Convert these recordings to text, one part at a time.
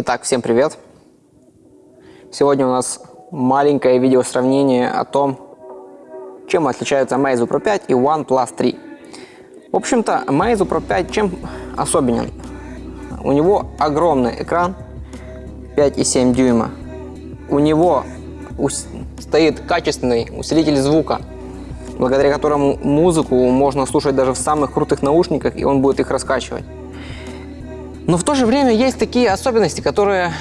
Итак, всем привет! Сегодня у нас маленькое видео сравнение о том, чем отличаются Meizu Pro 5 и OnePlus 3. В общем-то, Meizu Pro 5 чем особенен? У него огромный экран 5,7 дюйма. У него стоит качественный усилитель звука, благодаря которому музыку можно слушать даже в самых крутых наушниках, и он будет их раскачивать. Но в то же время есть такие особенности, которые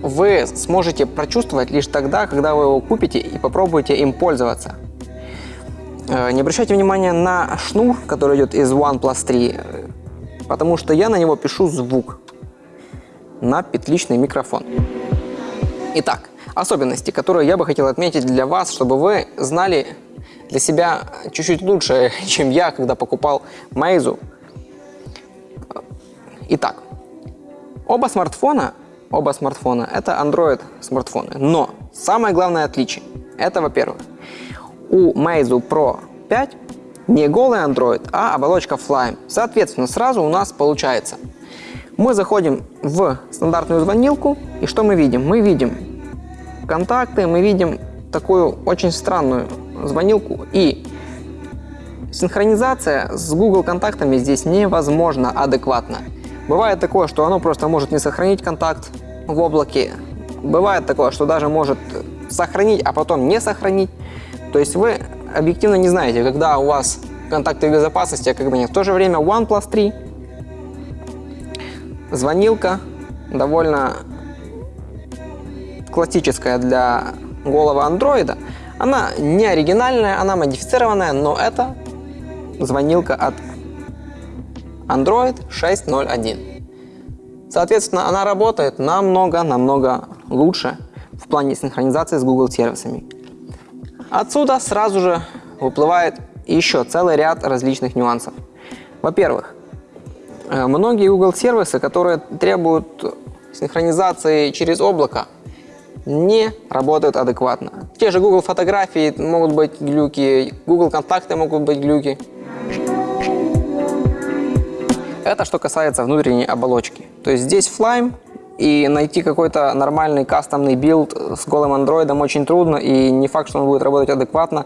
вы сможете прочувствовать лишь тогда, когда вы его купите и попробуете им пользоваться. Э, не обращайте внимания на шнур, который идет из OnePlus 3, потому что я на него пишу звук на петличный микрофон. Итак, особенности, которые я бы хотел отметить для вас, чтобы вы знали для себя чуть-чуть лучше, чем я, когда покупал Meizu Итак, оба смартфона, оба смартфона это Android смартфоны, но самое главное отличие это, во-первых, у Meizu Pro 5 не голый Android, а оболочка Flyme. Соответственно, сразу у нас получается, мы заходим в стандартную звонилку, и что мы видим? Мы видим контакты, мы видим такую очень странную звонилку, и синхронизация с Google контактами здесь невозможно адекватно. Бывает такое, что оно просто может не сохранить контакт в облаке. Бывает такое, что даже может сохранить, а потом не сохранить. То есть вы объективно не знаете, когда у вас контакты безопасности, а когда нет. В то же время OnePlus 3, звонилка, довольно классическая для голого андроида. Она не оригинальная, она модифицированная, но это звонилка от Android 6.0.1. Соответственно, она работает намного-намного лучше в плане синхронизации с Google сервисами. Отсюда сразу же выплывает еще целый ряд различных нюансов. Во-первых, э, многие Google сервисы, которые требуют синхронизации через облако, не работают адекватно. Те же Google фотографии могут быть глюки, Google контакты могут быть глюки. Это что касается внутренней оболочки. То есть здесь Flyme, и найти какой-то нормальный кастомный build с голым андроидом очень трудно, и не факт, что он будет работать адекватно,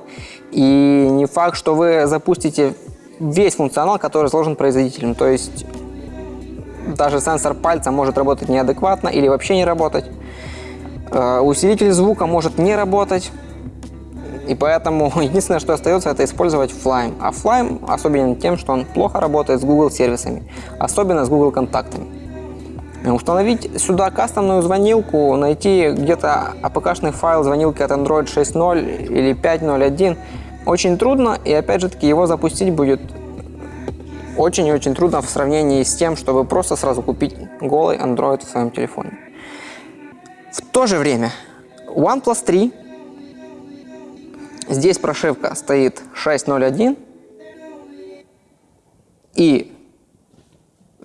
и не факт, что вы запустите весь функционал, который сложен производителем. То есть даже сенсор пальца может работать неадекватно или вообще не работать. Э, усилитель звука может не работать. И поэтому единственное, что остается, это использовать Flyme. А Flyme особенен тем, что он плохо работает с Google сервисами, особенно с Google контактами. Установить сюда кастомную звонилку, найти где-то apk файл звонилки от Android 6.0 или 5.0.1 очень трудно, и опять же таки его запустить будет очень и очень трудно в сравнении с тем, чтобы просто сразу купить голый Android в своем телефоне. В то же время OnePlus 3 Здесь прошивка стоит 6.0.1. И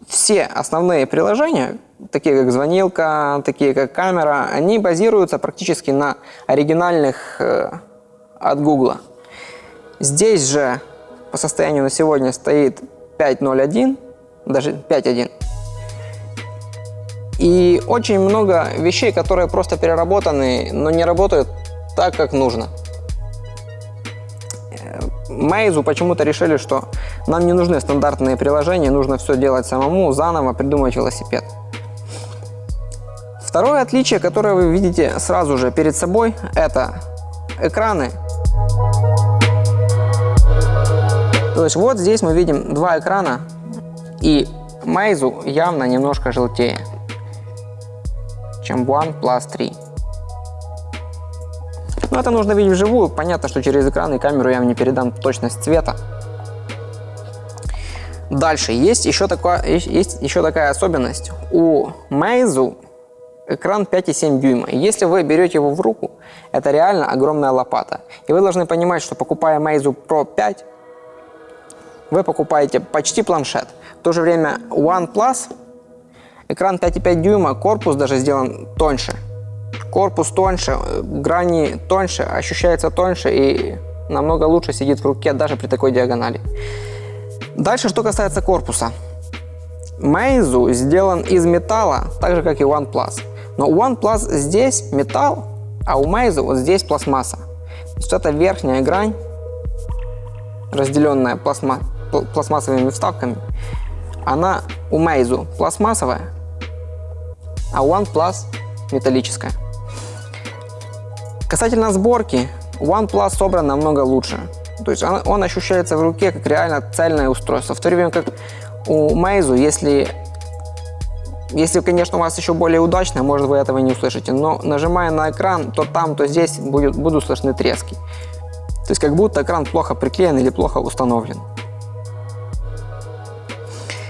все основные приложения, такие как звонилка, такие как камера, они базируются практически на оригинальных э, от Google. Здесь же по состоянию на сегодня стоит 5.0.1, даже 5.1. И очень много вещей, которые просто переработаны, но не работают так, как нужно. Meizu почему-то решили, что нам не нужны стандартные приложения, нужно все делать самому, заново придумать велосипед. Второе отличие, которое вы видите сразу же перед собой, это экраны. То есть вот здесь мы видим два экрана, и Meizu явно немножко желтее, чем OnePlus 3. Но это нужно видеть вживую. Понятно, что через экран и камеру я вам не передам точность цвета. Дальше есть еще, такое, есть еще такая особенность. У Meizu экран 5,7 дюйма. если вы берете его в руку, это реально огромная лопата. И вы должны понимать, что покупая Meizu Pro 5, вы покупаете почти планшет. В то же время OnePlus, экран 5,5 дюйма, корпус даже сделан тоньше корпус тоньше, грани тоньше, ощущается тоньше и намного лучше сидит в руке даже при такой диагонали. Дальше, что касается корпуса. Meizu сделан из металла, так же как и OnePlus. Но у OnePlus здесь металл, а у Meizu вот здесь пластмасса. То есть это верхняя грань, разделенная пластма пластмассовыми вставками, она у Meizu пластмассовая, а у OnePlus металлическая. Касательно сборки, OnePlus собран намного лучше. То есть он, он ощущается в руке как реально цельное устройство. В то время как у Meizu, если, если, конечно, у вас еще более удачно, может, вы этого не услышите, но нажимая на экран, то там, то здесь будет, будут слышны трески. То есть как будто экран плохо приклеен или плохо установлен.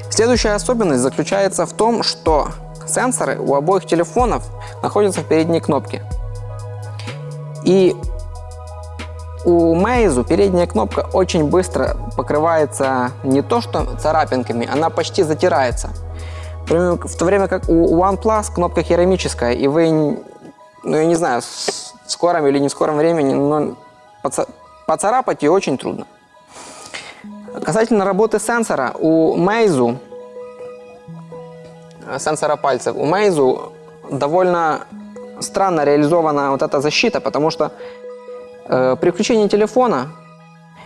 Следующая особенность заключается в том, что сенсоры у обоих телефонов находятся в передней кнопке. И у Meizu передняя кнопка очень быстро покрывается не то что царапинками, она почти затирается. В то время как у OnePlus кнопка керамическая, и вы, ну я не знаю, в скором или не в скором времени, но поцарапать ее очень трудно. Касательно работы сенсора, у Meizu, сенсора пальцев, у Meizu довольно странно реализована вот эта защита, потому что Э, при включении телефона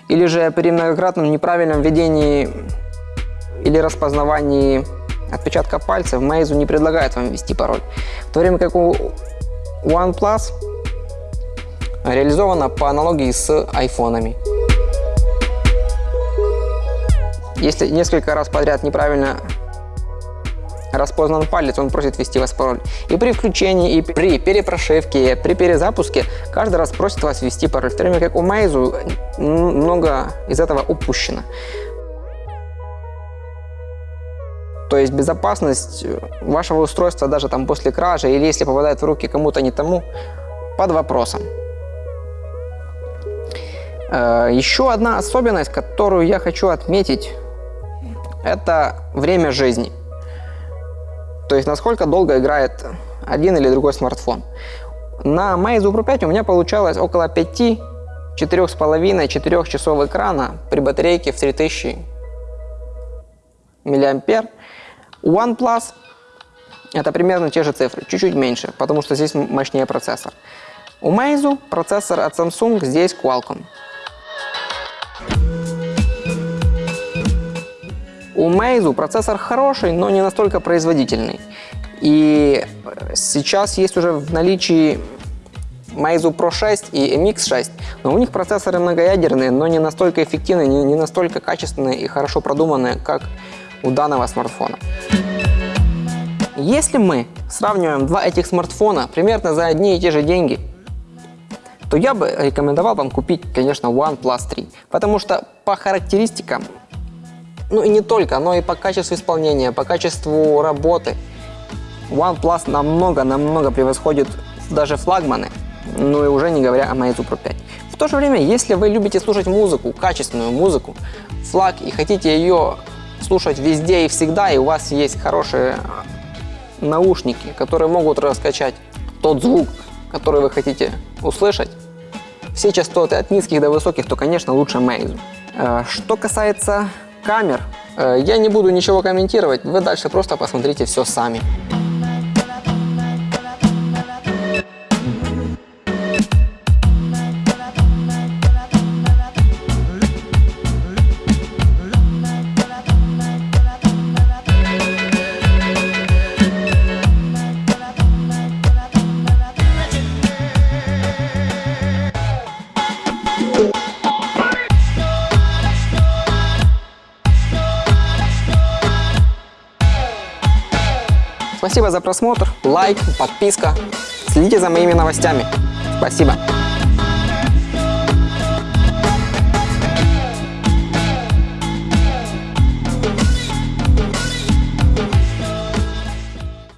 или же при многократном неправильном введении или распознавании отпечатка пальцев Meizu не предлагает вам ввести пароль. В то время как у OnePlus реализовано по аналогии с айфонами. Если несколько раз подряд неправильно распознан палец, он просит ввести вас пароль. И при включении, и при перепрошивке, при перезапуске каждый раз просит вас ввести пароль. В то время как у Meizu много из этого упущено. То есть безопасность вашего устройства даже там после кражи или если попадает в руки кому-то не тому, под вопросом. Э, еще одна особенность, которую я хочу отметить, это время жизни. То есть насколько долго играет один или другой смартфон. На Meizu Pro 5 у меня получалось около 5, 4,5, 4 часов экрана при батарейке в 3000 мА. У OnePlus это примерно те же цифры, чуть-чуть меньше, потому что здесь мощнее процессор. У Meizu процессор от Samsung, здесь Qualcomm. У Meizu процессор хороший, но не настолько производительный. И сейчас есть уже в наличии Meizu Pro 6 и MX 6, но у них процессоры многоядерные, но не настолько эффективные, не, не настолько качественные и хорошо продуманные, как у данного смартфона. Если мы сравниваем два этих смартфона примерно за одни и те же деньги, то я бы рекомендовал вам купить, конечно, OnePlus 3, потому что по характеристикам ну и не только, но и по качеству исполнения, по качеству работы. OnePlus намного-намного превосходит даже флагманы, ну и уже не говоря о Meizu Pro 5. В то же время, если вы любите слушать музыку, качественную музыку, флаг и хотите ее слушать везде и всегда, и у вас есть хорошие наушники, которые могут раскачать тот звук, который вы хотите услышать, все частоты от низких до высоких, то, конечно, лучше Meizu. Э, что касается камер. Э, я не буду ничего комментировать, вы дальше просто посмотрите все сами. Спасибо за просмотр, лайк, подписка. Следите за моими новостями. Спасибо.